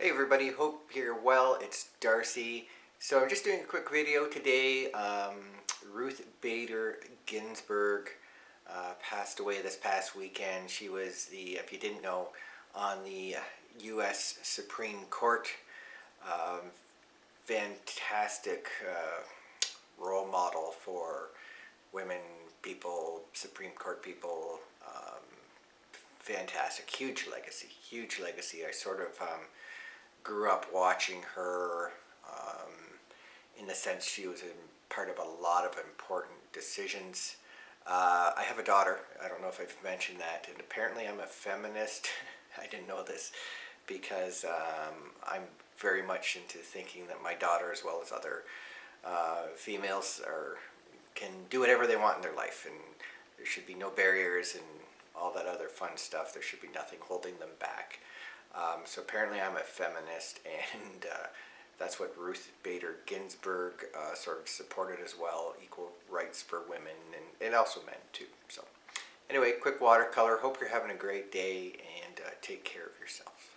Hey everybody, hope you're well. It's Darcy. So I'm just doing a quick video today. Um, Ruth Bader Ginsburg uh, passed away this past weekend. She was the, if you didn't know, on the U.S. Supreme Court. Um, fantastic uh, role model for women, people, Supreme Court people. Um, fantastic, huge legacy, huge legacy. I sort of um, grew up watching her um, in the sense she was part of a lot of important decisions. Uh, I have a daughter. I don't know if I've mentioned that. And apparently I'm a feminist. I didn't know this because um, I'm very much into thinking that my daughter as well as other uh, females are can do whatever they want in their life and there should be no barriers and all that other fun stuff. There should be nothing holding them back. Um, so apparently I'm a feminist and uh, that's what Ruth Bader Ginsburg uh, sort of supported as well, equal rights for women and, and also men too. So anyway, quick watercolor. Hope you're having a great day and uh, take care of yourself.